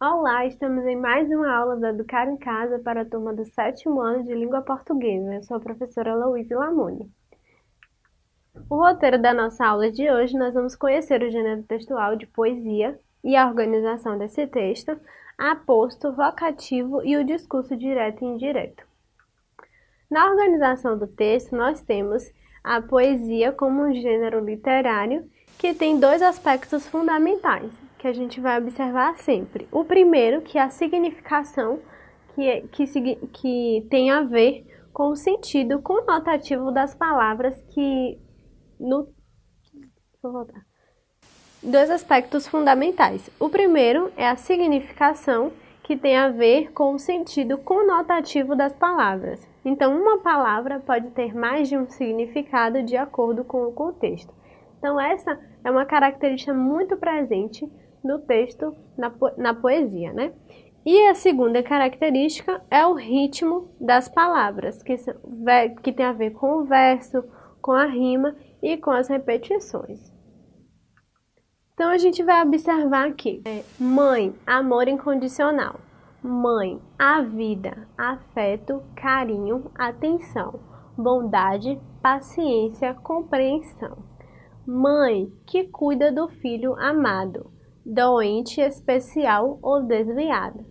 Olá, estamos em mais uma aula do Educar em Casa para a turma do sétimo ano de Língua Portuguesa. Eu sou a professora Louise Lamone. O roteiro da nossa aula de hoje, nós vamos conhecer o gênero textual de poesia e a organização desse texto, aposto, vocativo e o discurso direto e indireto. Na organização do texto, nós temos a poesia como um gênero literário que tem dois aspectos fundamentais, que a gente vai observar sempre. O primeiro, que é a significação, que, é, que, que tem a ver com o sentido conotativo das palavras que no... Vou voltar. Dois aspectos fundamentais. O primeiro é a significação, que tem a ver com o sentido conotativo das palavras. Então, uma palavra pode ter mais de um significado de acordo com o contexto. Então, essa é uma característica muito presente no texto, na, po na poesia, né? E a segunda característica é o ritmo das palavras, que, que tem a ver com o verso, com a rima e com as repetições. Então, a gente vai observar aqui. É, mãe, amor incondicional. Mãe, a vida, afeto, carinho, atenção, bondade, paciência, compreensão. Mãe, que cuida do filho amado doente, especial ou desviada.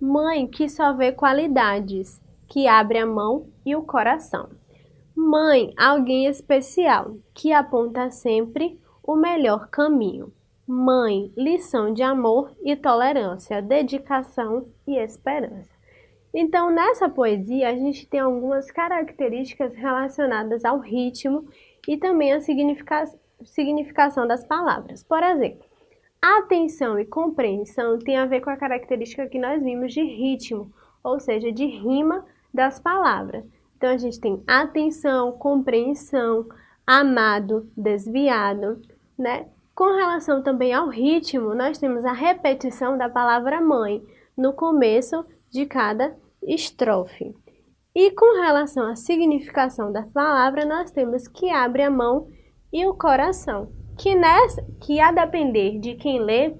Mãe que só vê qualidades, que abre a mão e o coração. Mãe, alguém especial, que aponta sempre o melhor caminho. Mãe, lição de amor e tolerância, dedicação e esperança. Então, nessa poesia, a gente tem algumas características relacionadas ao ritmo e também à significa significação das palavras. Por exemplo, Atenção e compreensão tem a ver com a característica que nós vimos de ritmo, ou seja, de rima das palavras. Então, a gente tem atenção, compreensão, amado, desviado, né? Com relação também ao ritmo, nós temos a repetição da palavra mãe no começo de cada estrofe. E com relação à significação da palavra, nós temos que abre a mão e o coração que, nessa, que a depender de quem lê,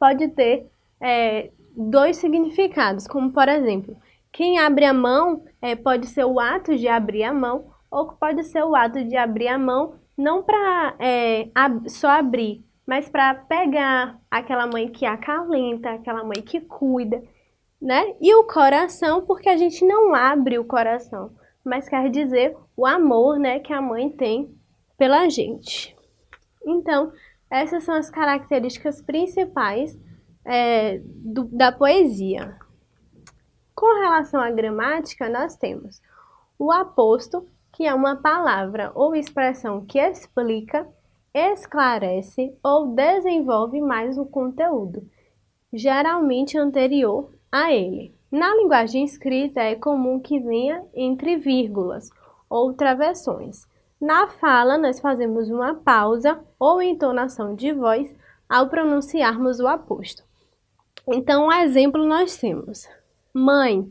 pode ter é, dois significados, como por exemplo, quem abre a mão é, pode ser o ato de abrir a mão, ou pode ser o ato de abrir a mão não para é, ab só abrir, mas para pegar aquela mãe que acalenta, aquela mãe que cuida, né? E o coração, porque a gente não abre o coração, mas quer dizer o amor, né, que a mãe tem pela gente. Então, essas são as características principais é, do, da poesia. Com relação à gramática, nós temos o aposto, que é uma palavra ou expressão que explica, esclarece ou desenvolve mais o conteúdo, geralmente anterior a ele. Na linguagem escrita, é comum que venha entre vírgulas ou travessões. Na fala, nós fazemos uma pausa ou entonação de voz ao pronunciarmos o aposto. Então, um exemplo nós temos: mãe,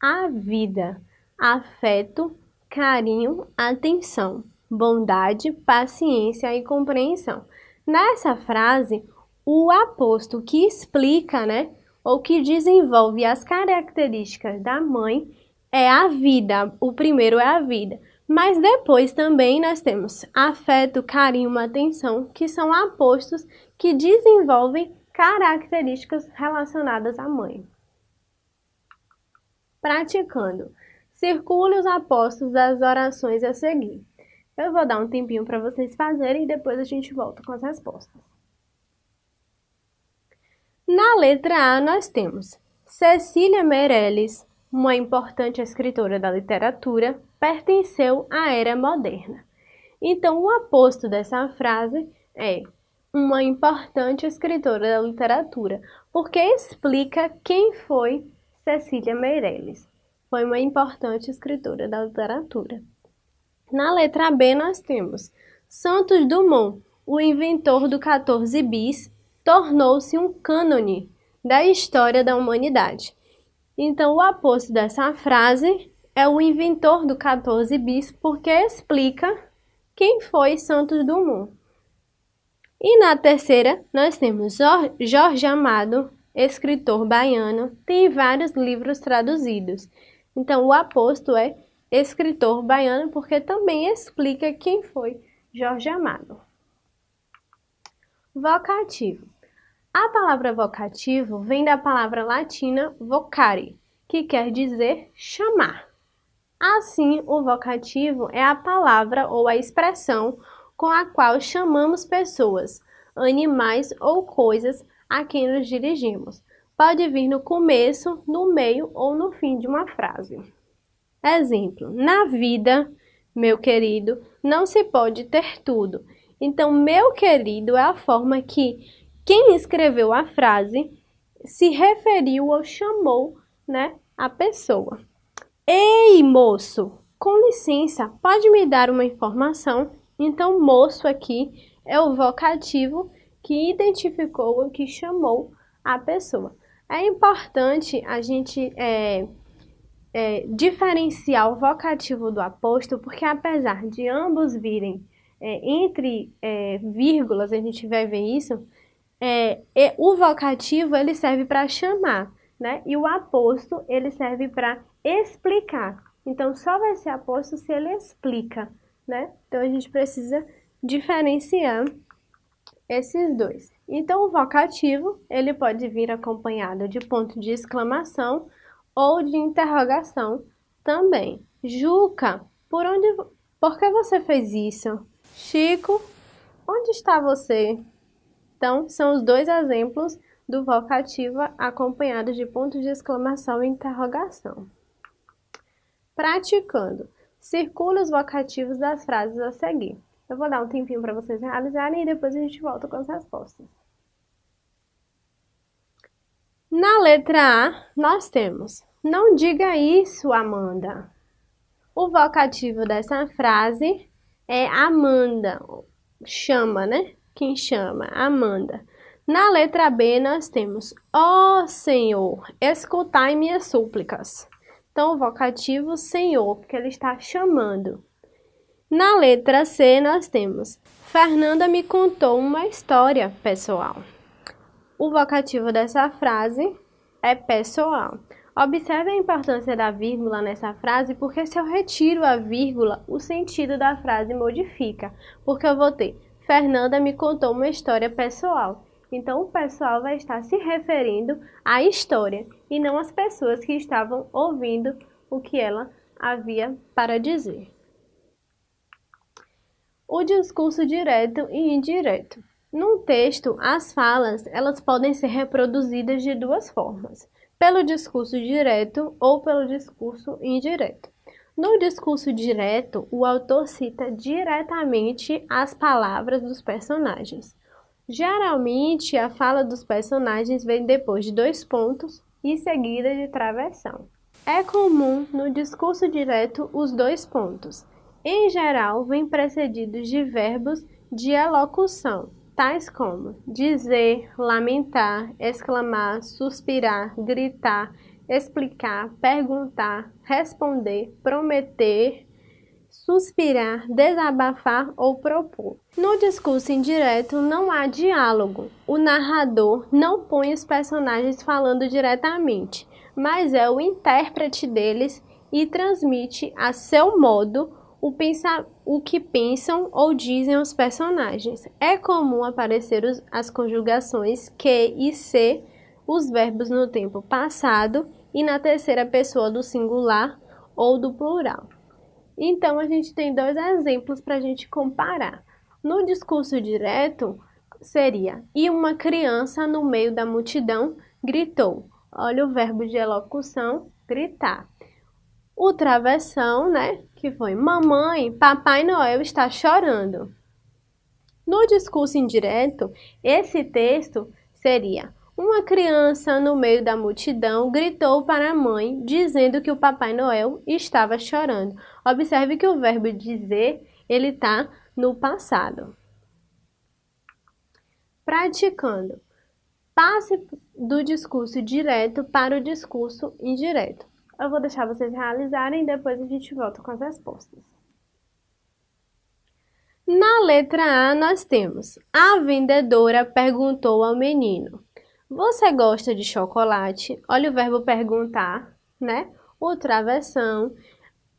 a vida, afeto, carinho, atenção, bondade, paciência e compreensão. Nessa frase, o aposto que explica, né, ou que desenvolve as características da mãe é a vida. O primeiro é a vida. Mas depois também nós temos afeto, carinho, atenção, que são apostos que desenvolvem características relacionadas à mãe. Praticando. Circule os apostos das orações a seguir. Eu vou dar um tempinho para vocês fazerem e depois a gente volta com as respostas. Na letra A nós temos Cecília Meirelles, uma importante escritora da literatura, pertenceu à era moderna. Então, o aposto dessa frase é uma importante escritora da literatura, porque explica quem foi Cecília Meirelles. Foi uma importante escritora da literatura. Na letra B, nós temos Santos Dumont, o inventor do 14 bis, tornou-se um cânone da história da humanidade. Então, o aposto dessa frase é o inventor do 14 bis porque explica quem foi Santos Dumont. E na terceira, nós temos Jorge Amado, escritor baiano, tem vários livros traduzidos. Então, o aposto é escritor baiano porque também explica quem foi Jorge Amado. Vocativo. A palavra vocativo vem da palavra latina vocare, que quer dizer chamar. Assim, o vocativo é a palavra ou a expressão com a qual chamamos pessoas, animais ou coisas a quem nos dirigimos. Pode vir no começo, no meio ou no fim de uma frase. Exemplo: na vida, meu querido, não se pode ter tudo. Então, meu querido é a forma que quem escreveu a frase se referiu ou chamou, né, a pessoa. Ei, moço, com licença, pode me dar uma informação? Então, moço aqui é o vocativo que identificou, que chamou a pessoa. É importante a gente é, é, diferenciar o vocativo do aposto, porque apesar de ambos virem é, entre é, vírgulas, a gente vai ver isso, é, o vocativo ele serve para chamar, né? E o aposto ele serve para explicar. Então só vai ser aposto se ele explica, né? Então a gente precisa diferenciar esses dois. Então o vocativo ele pode vir acompanhado de ponto de exclamação ou de interrogação também. Juca, por onde, por que você fez isso? Chico, onde está você? Então, são os dois exemplos do vocativo acompanhado de pontos de exclamação e interrogação. Praticando. Circule os vocativos das frases a seguir. Eu vou dar um tempinho para vocês realizarem e depois a gente volta com as respostas. Na letra A, nós temos Não diga isso, Amanda. O vocativo dessa frase é Amanda, chama, né? Quem chama? Amanda. Na letra B, nós temos Ó oh, Senhor, escutai minhas súplicas. Então, o vocativo Senhor, porque ele está chamando. Na letra C, nós temos Fernanda me contou uma história pessoal. O vocativo dessa frase é pessoal. Observe a importância da vírgula nessa frase, porque se eu retiro a vírgula, o sentido da frase modifica. Porque eu vou ter Fernanda me contou uma história pessoal. Então, o pessoal vai estar se referindo à história e não às pessoas que estavam ouvindo o que ela havia para dizer. O discurso direto e indireto. Num texto, as falas elas podem ser reproduzidas de duas formas pelo discurso direto ou pelo discurso indireto. No discurso direto, o autor cita diretamente as palavras dos personagens. Geralmente, a fala dos personagens vem depois de dois pontos e seguida de travessão. É comum no discurso direto os dois pontos. Em geral, vêm precedidos de verbos de elocução, tais como dizer, lamentar, exclamar, suspirar, gritar, explicar, perguntar, responder, prometer, suspirar, desabafar ou propor. No discurso indireto não há diálogo. O narrador não põe os personagens falando diretamente, mas é o intérprete deles e transmite a seu modo o, o que pensam ou dizem os personagens. É comum aparecer os, as conjugações que e se, os verbos no tempo passado e na terceira pessoa do singular ou do plural. Então, a gente tem dois exemplos para a gente comparar. No discurso direto, seria: E uma criança no meio da multidão gritou. Olha o verbo de elocução, gritar. O travessão, né? Que foi: Mamãe, Papai Noel está chorando. No discurso indireto, esse texto seria: Uma criança no meio da multidão gritou para a mãe, dizendo que o Papai Noel estava chorando. Observe que o verbo dizer ele está no passado. Praticando. Passe do discurso direto para o discurso indireto. Eu vou deixar vocês realizarem e depois a gente volta com as respostas. Na letra A, nós temos: A vendedora perguntou ao menino: Você gosta de chocolate? Olha o verbo perguntar, né? O travessão.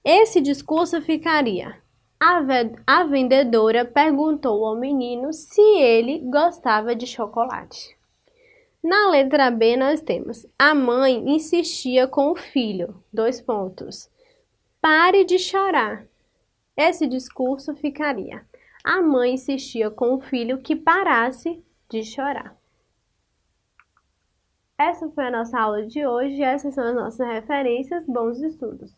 Esse discurso ficaria: a, vendedora perguntou ao menino se ele gostava de chocolate. Na letra B, nós temos: a mãe insistia com o filho. Dois pontos. Pare de chorar. Esse discurso ficaria: a mãe insistia com o filho que parasse de chorar. Essa foi a nossa aula de hoje, essas são as nossas referências. Bons estudos!